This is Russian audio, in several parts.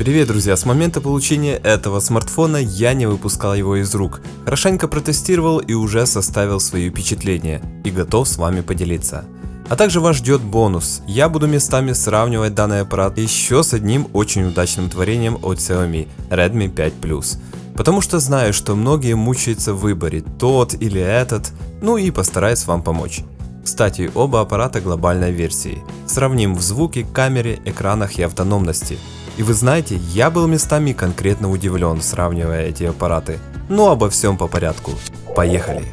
Привет, друзья! С момента получения этого смартфона я не выпускал его из рук. Хорошенько протестировал и уже составил свои впечатления. И готов с вами поделиться. А также вас ждет бонус. Я буду местами сравнивать данный аппарат еще с одним очень удачным творением от Xiaomi Redmi 5 Plus. Потому что знаю, что многие мучаются в выборе, тот или этот, ну и постараюсь вам помочь. Кстати, оба аппарата глобальной версии. Сравним в звуке, камере, экранах и автономности. И вы знаете, я был местами конкретно удивлен, сравнивая эти аппараты. Но обо всем по порядку. Поехали!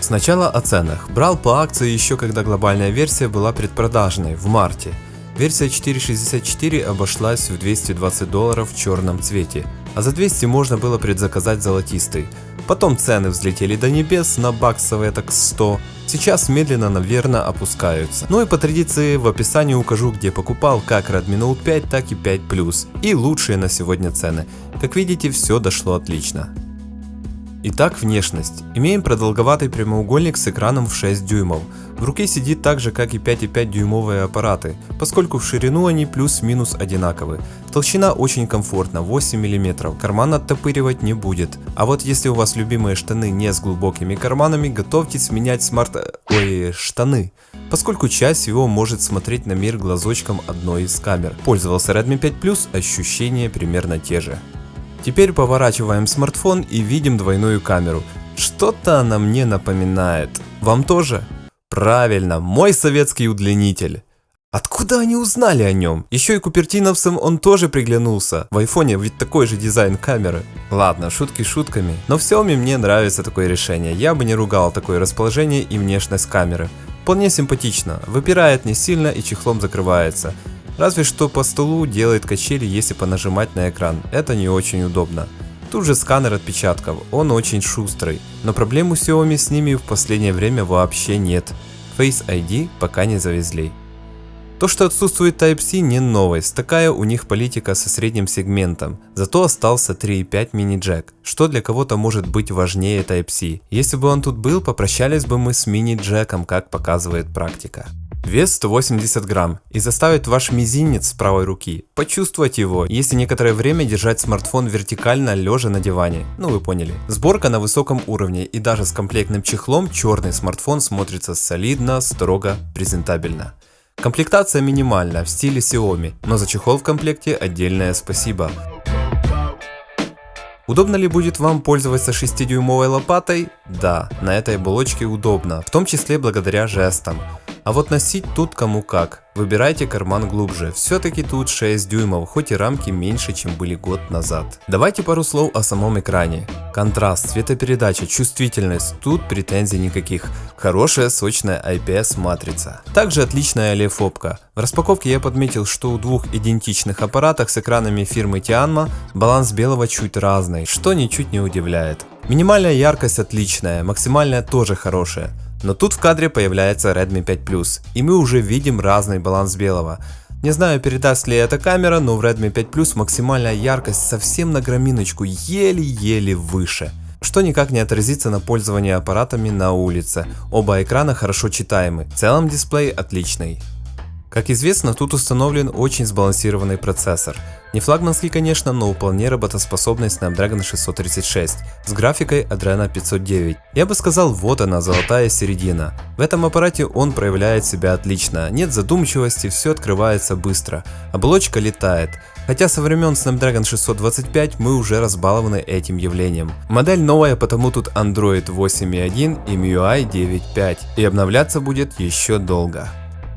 Сначала о ценах. Брал по акции еще когда глобальная версия была предпродажной, в марте. Версия 4.64 обошлась в 220 долларов в черном цвете, а за 200 можно было предзаказать золотистый. Потом цены взлетели до небес на баксовые так 100, сейчас медленно, наверное, опускаются. Ну и по традиции в описании укажу, где покупал как Redmi Note 5, так и 5 Plus и лучшие на сегодня цены. Как видите, все дошло отлично. Итак, внешность. Имеем продолговатый прямоугольник с экраном в 6 дюймов. В руке сидит так же, как и 5,5 дюймовые аппараты, поскольку в ширину они плюс-минус одинаковы. Толщина очень комфортна, 8 мм, карман оттопыривать не будет. А вот если у вас любимые штаны не с глубокими карманами, готовьтесь менять смарт... ой, штаны. Поскольку часть всего может смотреть на мир глазочком одной из камер. Пользовался Redmi 5 Plus, ощущения примерно те же. Теперь поворачиваем смартфон и видим двойную камеру. Что-то она мне напоминает. Вам тоже? Правильно, мой советский удлинитель. Откуда они узнали о нем? Еще и купертиновцам он тоже приглянулся. В айфоне ведь такой же дизайн камеры. Ладно, шутки шутками. Но в Xiaomi мне нравится такое решение. Я бы не ругал такое расположение и внешность камеры. Вполне симпатично. Выпирает не сильно и чехлом закрывается. Разве что по столу делает качели, если понажимать на экран. Это не очень удобно. Тут же сканер отпечатков, он очень шустрый, но проблем у Xiaomi с ними в последнее время вообще нет. Face ID пока не завезли. То, что отсутствует Type-C не новость, такая у них политика со средним сегментом, зато остался 3.5 мини-джек, что для кого-то может быть важнее Type-C. Если бы он тут был, попрощались бы мы с мини-джеком, как показывает практика. Вес 180 грамм и заставит ваш мизинец правой руки почувствовать его, если некоторое время держать смартфон вертикально лежа на диване. Ну вы поняли. Сборка на высоком уровне и даже с комплектным чехлом черный смартфон смотрится солидно, строго, презентабельно. Комплектация минимальна в стиле Xiaomi, но за чехол в комплекте отдельное спасибо. Удобно ли будет вам пользоваться 6-дюймовой лопатой? Да, на этой оболочке удобно, в том числе благодаря жестам. А вот носить тут кому как. Выбирайте карман глубже, все-таки тут 6 дюймов, хоть и рамки меньше, чем были год назад. Давайте пару слов о самом экране. Контраст, цветопередача, чувствительность, тут претензий никаких. Хорошая сочная IPS матрица. Также отличная олефопка. В распаковке я подметил, что у двух идентичных аппаратах с экранами фирмы Tianma баланс белого чуть разный, что ничуть не удивляет. Минимальная яркость отличная, максимальная тоже хорошая. Но тут в кадре появляется Redmi 5 Plus, и мы уже видим разный баланс белого. Не знаю передаст ли эта камера, но в Redmi 5 Plus максимальная яркость совсем на граминочку, еле-еле выше. Что никак не отразится на пользовании аппаратами на улице. Оба экрана хорошо читаемы, в целом дисплей отличный. Как известно, тут установлен очень сбалансированный процессор. Не флагманский, конечно, но вполне работоспособный Snapdragon 636 с графикой Adreno 509. Я бы сказал, вот она, золотая середина. В этом аппарате он проявляет себя отлично, нет задумчивости, все открывается быстро, оболочка летает. Хотя со времен Snapdragon 625 мы уже разбалованы этим явлением. Модель новая, потому тут Android 8.1 и MIUI 9.5 и обновляться будет еще долго.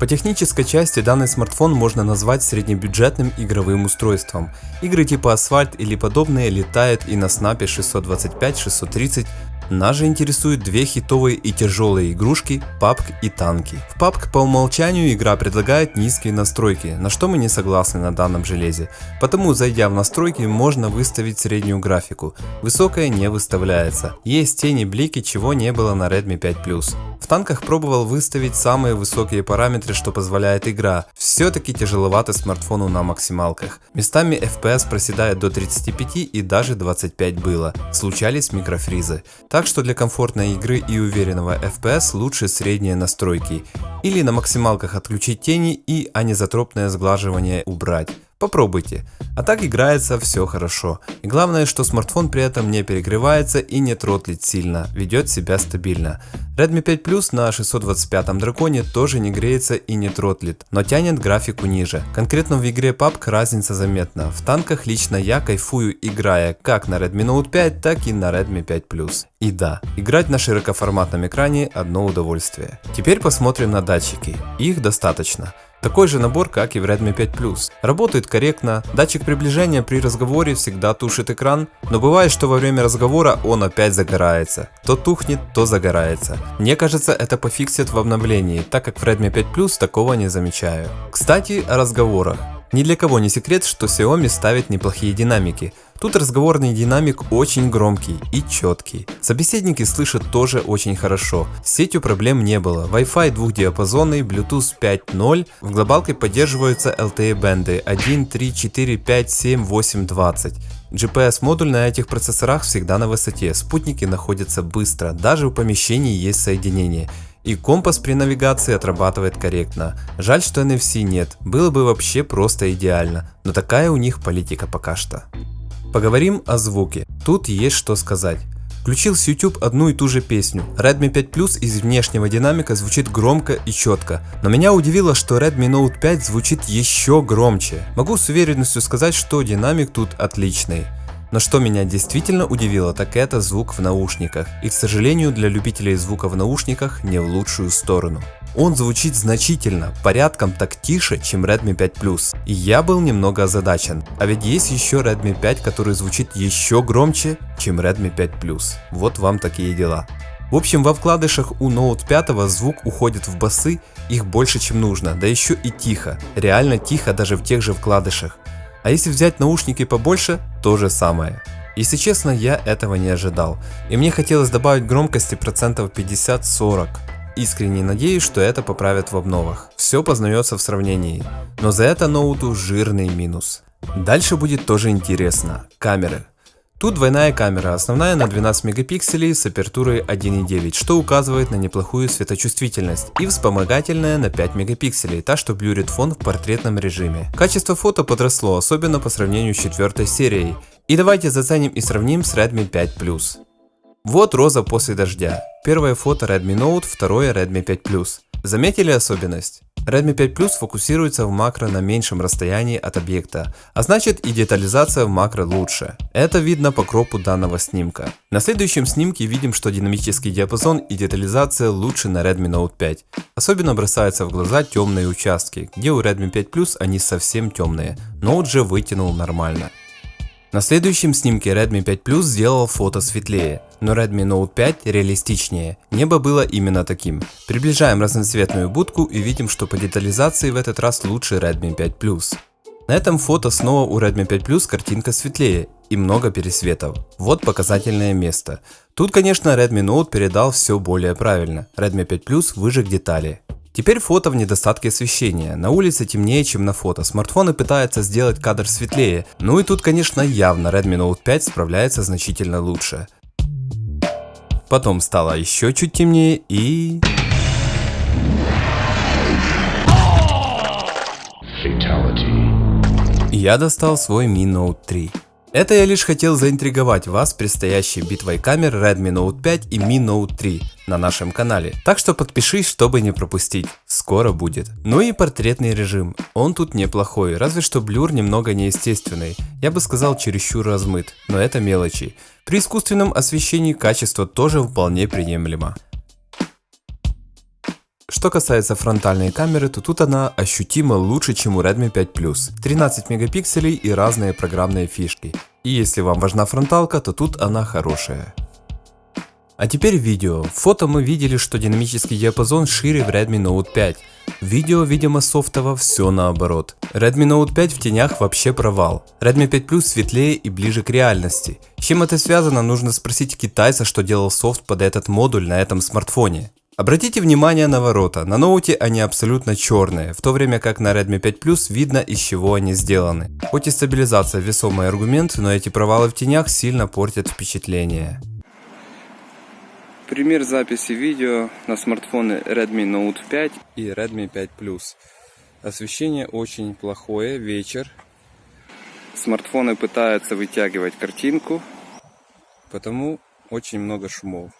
По технической части данный смартфон можно назвать среднебюджетным игровым устройством. Игры типа Asphalt или подобные летают и на Snap 625-630 нас же интересуют две хитовые и тяжелые игрушки PUBG и танки. В PUBG по умолчанию игра предлагает низкие настройки, на что мы не согласны на данном железе. Потому зайдя в настройки можно выставить среднюю графику, высокая не выставляется. Есть тени блики, чего не было на Redmi 5 Plus. В танках пробовал выставить самые высокие параметры, что позволяет игра. Все-таки тяжеловато смартфону на максималках. Местами FPS проседает до 35 и даже 25 было. Случались микрофризы. Так что для комфортной игры и уверенного FPS лучше средние настройки. Или на максималках отключить тени и анизотропное сглаживание убрать. Попробуйте. А так играется все хорошо. И главное, что смартфон при этом не перегревается и не тротлит сильно, ведет себя стабильно. Redmi 5 Plus на 625 драконе тоже не греется и не тротлит, но тянет графику ниже. Конкретно в игре PUBG разница заметна. В танках лично я кайфую играя как на Redmi Note 5, так и на Redmi 5 Plus. И да, играть на широкоформатном экране одно удовольствие. Теперь посмотрим на датчики. Их достаточно. Такой же набор, как и в Redmi 5 Plus. Работает корректно, датчик приближения при разговоре всегда тушит экран, но бывает, что во время разговора он опять загорается. То тухнет, то загорается. Мне кажется, это пофиксит в обновлении, так как в Redmi 5 Plus такого не замечаю. Кстати, о разговорах. Ни для кого не секрет, что Xiaomi ставит неплохие динамики. Тут разговорный динамик очень громкий и четкий. Собеседники слышат тоже очень хорошо. С сетью проблем не было. Wi-Fi двухдиапазонный, Bluetooth 5.0. В глобалке поддерживаются LTE бенды 1, 3, 4, 5, 7, 8, 20. GPS-модуль на этих процессорах всегда на высоте, спутники находятся быстро, даже в помещении есть соединение. И компас при навигации отрабатывает корректно. Жаль, что NFC нет, было бы вообще просто идеально, но такая у них политика пока что. Поговорим о звуке. Тут есть что сказать. Включил с YouTube одну и ту же песню. Redmi 5 Plus из внешнего динамика звучит громко и четко. Но меня удивило, что Redmi Note 5 звучит еще громче. Могу с уверенностью сказать, что динамик тут отличный. Но что меня действительно удивило, так это звук в наушниках. И к сожалению для любителей звука в наушниках не в лучшую сторону. Он звучит значительно, порядком так тише, чем Redmi 5 Plus. И я был немного озадачен. А ведь есть еще Redmi 5, который звучит еще громче, чем Redmi 5 Plus. Вот вам такие дела. В общем, во вкладышах у Note 5 звук уходит в басы, их больше чем нужно, да еще и тихо, реально тихо даже в тех же вкладышах. А если взять наушники побольше, то же самое. Если честно, я этого не ожидал, и мне хотелось добавить громкости процентов 50-40. Искренне надеюсь, что это поправят в обновах. Все познается в сравнении, но за это ноуту жирный минус. Дальше будет тоже интересно. Камеры. Тут двойная камера, основная на 12 мегапикселей с апертурой 1.9, что указывает на неплохую светочувствительность, и вспомогательная на 5 мегапикселей, та что блюрит фон в портретном режиме. Качество фото подросло, особенно по сравнению с четвертой серией. И давайте заценим и сравним с Redmi 5 Plus. Вот роза после дождя. Первое фото Redmi Note, второе Redmi 5 Plus. Заметили особенность? Redmi 5 Plus фокусируется в макро на меньшем расстоянии от объекта, а значит и детализация в макро лучше. Это видно по кропу данного снимка. На следующем снимке видим, что динамический диапазон и детализация лучше на Redmi Note 5. Особенно бросаются в глаза темные участки, где у Redmi 5 Plus они совсем темные, Note же вытянул нормально. На следующем снимке Redmi 5 Plus сделал фото светлее, но Redmi Note 5 реалистичнее. Небо было именно таким. Приближаем разноцветную будку и видим, что по детализации в этот раз лучше Redmi 5 Plus. На этом фото снова у Redmi 5 Plus картинка светлее и много пересветов. Вот показательное место. Тут конечно Redmi Note передал все более правильно. Redmi 5 Plus выжег детали. Теперь фото в недостатке освещения. На улице темнее, чем на фото. Смартфоны пытаются сделать кадр светлее. Ну и тут, конечно, явно Redmi Note 5 справляется значительно лучше. Потом стало еще чуть темнее и... Я достал свой Mi Note 3. Это я лишь хотел заинтриговать вас предстоящей битвой камер Redmi Note 5 и Mi Note 3 на нашем канале. Так что подпишись, чтобы не пропустить. Скоро будет. Ну и портретный режим. Он тут неплохой, разве что блюр немного неестественный. Я бы сказал чересчур размыт, но это мелочи. При искусственном освещении качество тоже вполне приемлемо. Что касается фронтальной камеры, то тут она ощутимо лучше, чем у Redmi 5 Plus. 13 мегапикселей и разные программные фишки. И если вам важна фронталка, то тут она хорошая. А теперь видео. В фото мы видели, что динамический диапазон шире в Redmi Note 5. В видео, видимо, софтово все наоборот. Redmi Note 5 в тенях вообще провал. Redmi 5 Plus светлее и ближе к реальности. С чем это связано, нужно спросить китайца, что делал софт под этот модуль на этом смартфоне. Обратите внимание на ворота, на ноуте они абсолютно черные, в то время как на Redmi 5 Plus видно из чего они сделаны. Хоть и стабилизация весомый аргумент, но эти провалы в тенях сильно портят впечатление. Пример записи видео на смартфоны Redmi Note 5 и Redmi 5 Plus. Освещение очень плохое, вечер. смартфоны пытаются вытягивать картинку, потому очень много шумов.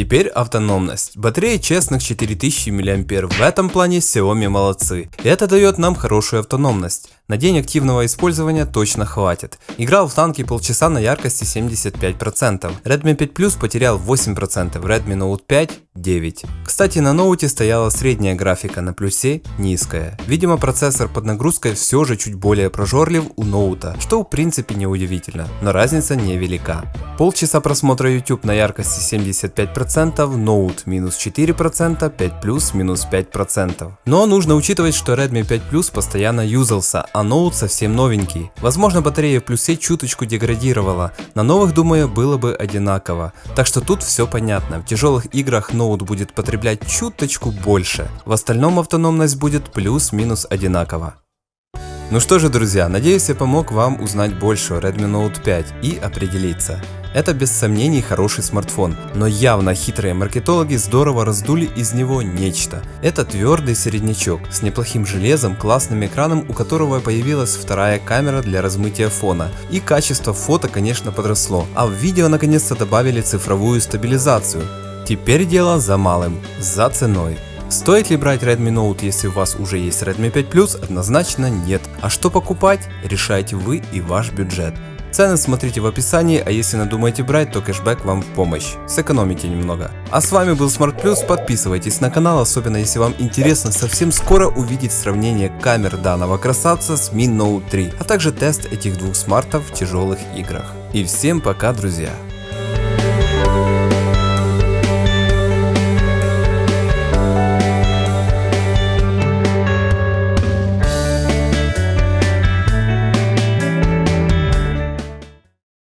Теперь автономность. Батарея честных 4000 мАh. В этом плане Xiaomi молодцы. Это дает нам хорошую автономность. На день активного использования точно хватит. Играл в танки полчаса на яркости 75%. Redmi 5 Plus потерял 8%, Redmi Note 5 9. Кстати, на ноуте стояла средняя графика, на плюсе низкая. Видимо, процессор под нагрузкой все же чуть более прожорлив у ноута, что в принципе не удивительно, но разница невелика. Полчаса просмотра YouTube на яркости 75%, ноут минус 4%, 5 Plus минус 5%. Но нужно учитывать, что Redmi 5 Plus постоянно юзался, а ноут совсем новенький. Возможно батарея в плюсе чуточку деградировала, на новых думаю было бы одинаково. Так что тут все понятно, в тяжелых играх ноут будет потреблять чуточку больше, в остальном автономность будет плюс-минус одинаково. Ну что же, друзья, надеюсь я помог вам узнать больше о Redmi Note 5 и определиться. Это без сомнений хороший смартфон, но явно хитрые маркетологи здорово раздули из него нечто. Это твердый середнячок с неплохим железом, классным экраном, у которого появилась вторая камера для размытия фона. И качество фото, конечно, подросло, а в видео наконец-то добавили цифровую стабилизацию. Теперь дело за малым, за ценой. Стоит ли брать Redmi Note, если у вас уже есть Redmi 5 Plus? Однозначно нет. А что покупать? Решайте вы и ваш бюджет. Цены смотрите в описании, а если надумаете брать, то кэшбэк вам в помощь. Сэкономите немного. А с вами был Smart Plus, подписывайтесь на канал, особенно если вам интересно совсем скоро увидеть сравнение камер данного красавца с Mi Note 3, а также тест этих двух смартов в тяжелых играх. И всем пока, друзья!